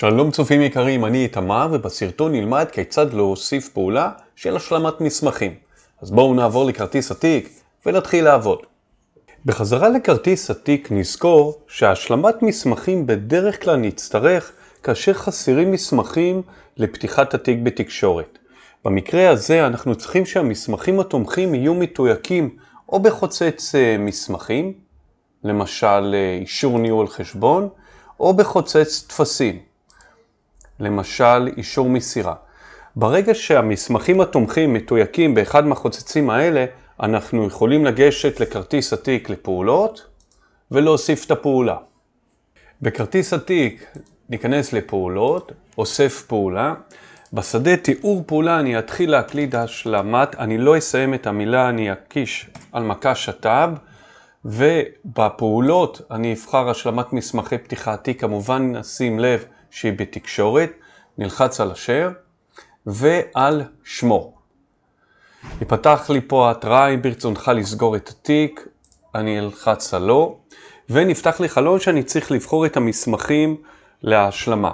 שלום צופים יקרים, אני איתמר ובסרטון נלמד כיצד להוסיף פעולה של השלמת מסמכים. אז בואו נעבור לכרטיס התיק ונתחיל לעבוד. בחזרה לכרטיס התיק נזכור שהשלמת מסמכים בדרך כלל נצטרך כאשר חסרים מסמכים לפתיחת התיק בתקשורת. במקרה הזה אנחנו צריכים שהמסמכים התומכים יהיו מתויקים או בחוצץ אה, מסמכים, למשל אה, אישור ניהול חשבון, או בחוצץ טפסים. למשל אישור מסירה. ברגע שהמסמכים התומכים מתויקים באחד מהחוצצים האלה, אנחנו יכולים לגשת לכרטיס התיק לפעולות ולהוסיף את הפעולה. בכרטיס התיק ניכנס לפעולות, אוסף פעולה. בשדה תיאור פעולה אני אתחיל להקליד השלמת, אני לא אסיים את המילה, אני אקיש על מקש הטאב, ובפעולות אני אבחר השלמת מסמכי פתיחת תיק, כמובן נשים לב שהיא בתקשורת, נלחץ על השאר ועל שמו. יפתח לי פה ההתראה אם ברצונך לסגור את התיק, אני אלחץ על לא, ונפתח לי חלון שאני צריך לבחור את המסמכים להשלמה.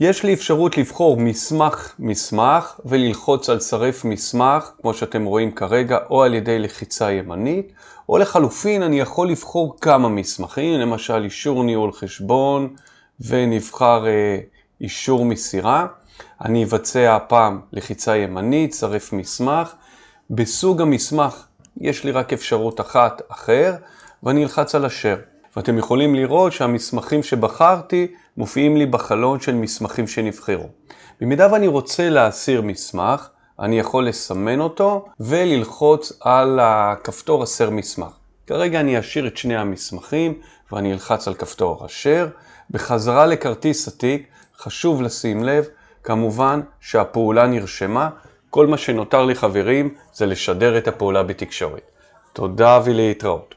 יש לי אפשרות לבחור מסמך מסמך וללחוץ על צרף מסמך, כמו שאתם רואים כרגע, או על ידי לחיצה ימנית, או לחלופין אני יכול לבחור כמה מסמכים, למשל אישור ניהול חשבון, ונבחר אה, אישור מסירה. אני אבצע הפעם לחיצה ימנית, צרף מסמך. בסוג המסמך יש לי רק אפשרות אחת אחר, ואני אלחץ על אשר. ואתם יכולים לראות שהמסמכים שבחרתי מופיעים לי בחלון של מסמכים שנבחרו. במידה ואני רוצה להסיר מסמך, אני יכול לסמן אותו וללחוץ על הכפתור הסר מסמך. כרגע אני אשאיר את שני המסמכים ואני אלחץ על כפתור אשר. בחזרה לכרטיס התיק חשוב לשים לב, כמובן שהפעולה נרשמה. כל מה שנותר לי חברים זה לשדר את הפעולה בתקשורת. תודה ולהתראות.